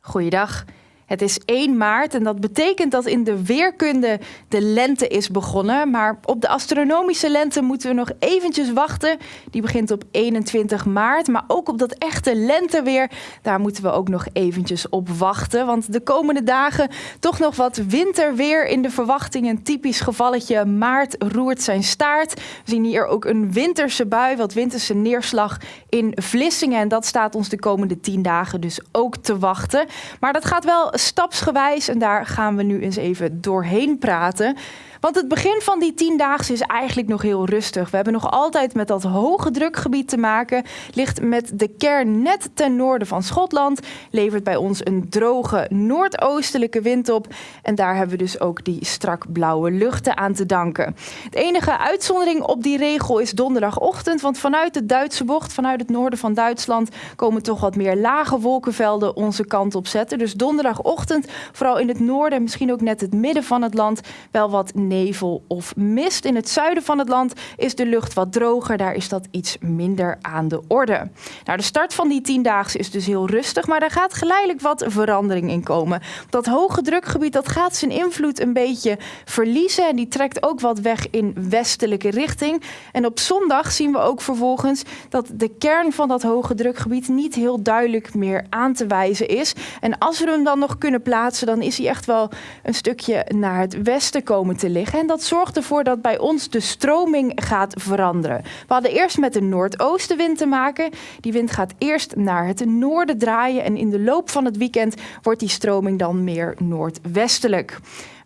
Goeiedag. Het is 1 maart en dat betekent dat in de weerkunde de lente is begonnen. Maar op de astronomische lente moeten we nog eventjes wachten. Die begint op 21 maart. Maar ook op dat echte lenteweer, daar moeten we ook nog eventjes op wachten. Want de komende dagen toch nog wat winterweer in de verwachting. Een typisch gevalletje maart roert zijn staart. We zien hier ook een winterse bui, wat winterse neerslag in Vlissingen. En dat staat ons de komende 10 dagen dus ook te wachten. Maar dat gaat wel stapsgewijs en daar gaan we nu eens even doorheen praten. Want het begin van die tiendaagse is eigenlijk nog heel rustig. We hebben nog altijd met dat hoge drukgebied te maken. Ligt met de kern net ten noorden van Schotland. Levert bij ons een droge noordoostelijke wind op. En daar hebben we dus ook die strak blauwe luchten aan te danken. De enige uitzondering op die regel is donderdagochtend. Want vanuit de Duitse bocht, vanuit het noorden van Duitsland, komen toch wat meer lage wolkenvelden onze kant op zetten. Dus donderdagochtend, vooral in het noorden en misschien ook net het midden van het land, wel wat nevel of mist. In het zuiden van het land is de lucht wat droger. Daar is dat iets minder aan de orde. Nou, de start van die tiendaagse is dus heel rustig, maar daar gaat geleidelijk wat verandering in komen. Dat hoge drukgebied dat gaat zijn invloed een beetje verliezen en die trekt ook wat weg in westelijke richting. En op zondag zien we ook vervolgens dat de kern van dat hoge drukgebied niet heel duidelijk meer aan te wijzen is. En als we hem dan nog kunnen plaatsen, dan is hij echt wel een stukje naar het westen komen te liggen. En dat zorgt ervoor dat bij ons de stroming gaat veranderen. We hadden eerst met de noordoostenwind te maken. Die wind gaat eerst naar het noorden draaien. En in de loop van het weekend wordt die stroming dan meer noordwestelijk.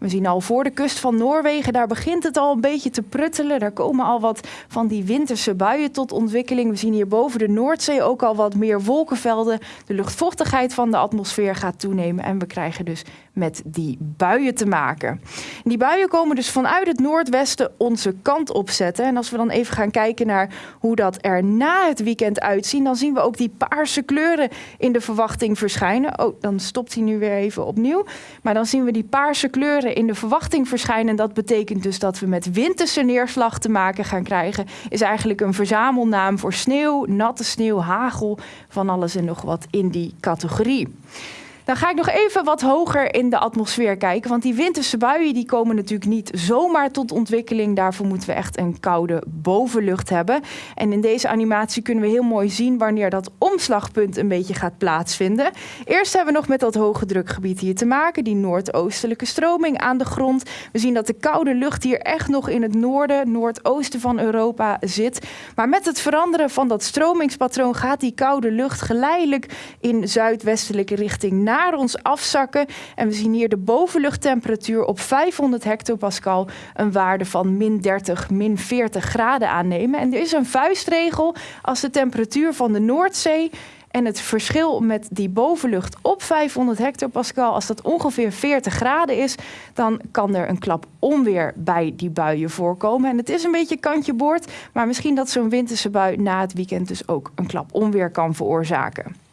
We zien al voor de kust van Noorwegen, daar begint het al een beetje te pruttelen. Daar komen al wat van die winterse buien tot ontwikkeling. We zien hier boven de Noordzee ook al wat meer wolkenvelden. De luchtvochtigheid van de atmosfeer gaat toenemen en we krijgen dus met die buien te maken. die buien komen dus vanuit het noordwesten onze kant op zetten. En als we dan even gaan kijken naar hoe dat er na het weekend uitziet, dan zien we ook die paarse kleuren in de verwachting verschijnen. Oh, dan stopt hij nu weer even opnieuw. Maar dan zien we die paarse kleuren in de verwachting verschijnen. Dat betekent dus dat we met winterse neerslag te maken gaan krijgen. Is eigenlijk een verzamelnaam voor sneeuw, natte sneeuw, hagel, van alles en nog wat in die categorie. Dan ga ik nog even wat hoger in de atmosfeer kijken. Want die winterse buien die komen natuurlijk niet zomaar tot ontwikkeling. Daarvoor moeten we echt een koude bovenlucht hebben. En in deze animatie kunnen we heel mooi zien wanneer dat omslagpunt een beetje gaat plaatsvinden. Eerst hebben we nog met dat hoge drukgebied hier te maken. Die noordoostelijke stroming aan de grond. We zien dat de koude lucht hier echt nog in het noorden, noordoosten van Europa zit. Maar met het veranderen van dat stromingspatroon gaat die koude lucht geleidelijk in zuidwestelijke richting naar naar ons afzakken. En we zien hier de bovenluchttemperatuur op 500 hectopascal een waarde van min 30, min 40 graden aannemen. En er is een vuistregel als de temperatuur van de Noordzee en het verschil met die bovenlucht op 500 hectopascal, als dat ongeveer 40 graden is, dan kan er een klap onweer bij die buien voorkomen. En het is een beetje kantje boord, maar misschien dat zo'n winterse bui na het weekend dus ook een klap onweer kan veroorzaken.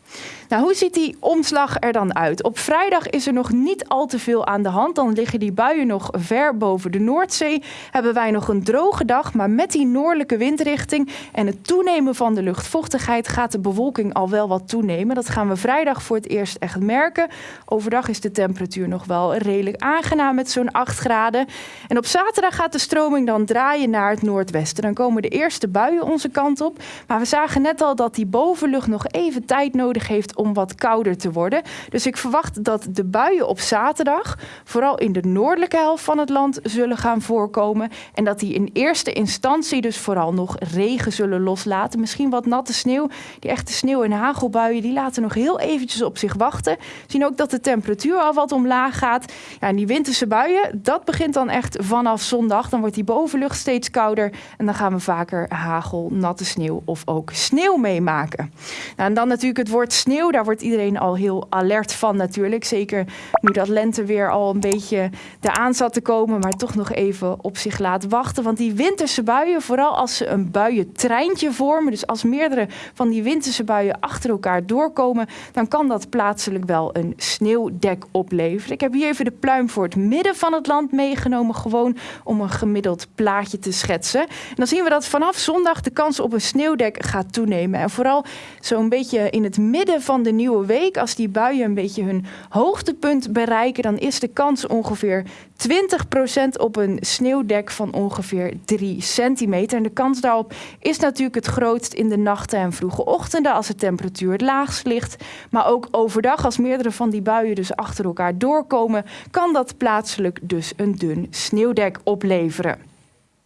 Nou, hoe ziet die omslag er dan uit? Op vrijdag is er nog niet al te veel aan de hand. Dan liggen die buien nog ver boven de Noordzee. Hebben wij nog een droge dag, maar met die noordelijke windrichting en het toenemen van de luchtvochtigheid gaat de bewolking al wel wat toenemen. Dat gaan we vrijdag voor het eerst echt merken. Overdag is de temperatuur nog wel redelijk aangenaam met zo'n 8 graden. En op zaterdag gaat de stroming dan draaien naar het noordwesten. Dan komen de eerste buien onze kant op. Maar we zagen net al dat die bovenlucht nog even tijd nodig heeft om wat kouder te worden. Dus ik verwacht dat de buien op zaterdag, vooral in de noordelijke helft van het land, zullen gaan voorkomen. En dat die in eerste instantie dus vooral nog regen zullen loslaten. Misschien wat natte sneeuw. Die echte sneeuw- en hagelbuien, die laten nog heel eventjes op zich wachten. We zien ook dat de temperatuur al wat omlaag gaat. Ja, en die winterse buien, dat begint dan echt vanaf zondag. Dan wordt die bovenlucht steeds kouder. En dan gaan we vaker hagel, natte sneeuw of ook sneeuw meemaken. Nou, en dan natuurlijk het woord sneeuw, daar wordt iedereen al heel alert van natuurlijk. Zeker nu dat lenteweer al een beetje eraan zat te komen, maar toch nog even op zich laat wachten. Want die winterse buien, vooral als ze een buientreintje vormen, dus als meerdere van die winterse buien achter elkaar doorkomen, dan kan dat plaatselijk wel een sneeuwdek opleveren. Ik heb hier even de pluim voor het midden van het land meegenomen, gewoon om een gemiddeld plaatje te schetsen. En dan zien we dat vanaf zondag de kans op een sneeuwdek gaat toenemen. En vooral zo'n beetje in het midden van de nieuwe week, als die buien een beetje hun hoogtepunt bereiken, dan is de kans ongeveer 20% op een sneeuwdek van ongeveer 3 centimeter. En de kans daarop is natuurlijk het grootst in de nachten en vroege ochtenden als de temperatuur het laagst ligt. Maar ook overdag, als meerdere van die buien dus achter elkaar doorkomen, kan dat plaatselijk dus een dun sneeuwdek opleveren.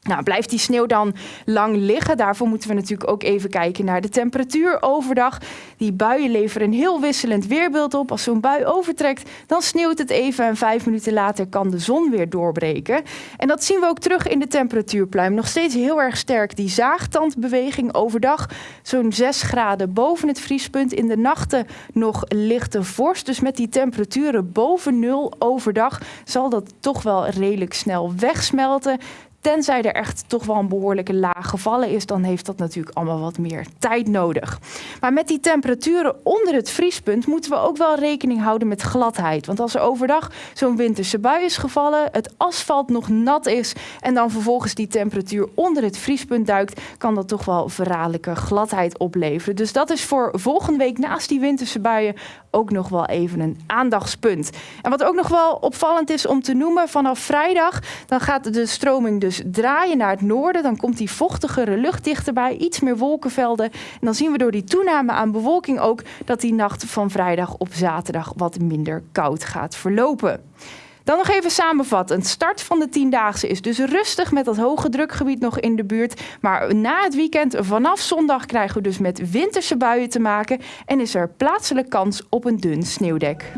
Nou, blijft die sneeuw dan lang liggen? Daarvoor moeten we natuurlijk ook even kijken naar de temperatuur overdag. Die buien leveren een heel wisselend weerbeeld op. Als zo'n bui overtrekt, dan sneeuwt het even en vijf minuten later kan de zon weer doorbreken. En dat zien we ook terug in de temperatuurpluim. Nog steeds heel erg sterk die zaagtandbeweging overdag. Zo'n 6 graden boven het vriespunt. In de nachten nog lichte vorst. Dus met die temperaturen boven nul overdag zal dat toch wel redelijk snel wegsmelten. Tenzij er echt toch wel een behoorlijke laag gevallen is, dan heeft dat natuurlijk allemaal wat meer tijd nodig. Maar met die temperaturen onder het vriespunt moeten we ook wel rekening houden met gladheid. Want als er overdag zo'n winterse bui is gevallen, het asfalt nog nat is en dan vervolgens die temperatuur onder het vriespunt duikt, kan dat toch wel verraderlijke gladheid opleveren. Dus dat is voor volgende week naast die winterse buien ook nog wel even een aandachtspunt. En wat ook nog wel opvallend is om te noemen, vanaf vrijdag dan gaat de stroming dus draaien naar het noorden. Dan komt die vochtigere lucht dichterbij, iets meer wolkenvelden. En dan zien we door die toename aan bewolking ook dat die nacht van vrijdag op zaterdag wat minder koud gaat verlopen. Dan nog even samenvattend. Start van de tiendaagse is dus rustig met dat hoge drukgebied nog in de buurt. Maar na het weekend vanaf zondag krijgen we dus met winterse buien te maken. En is er plaatselijk kans op een dun sneeuwdek.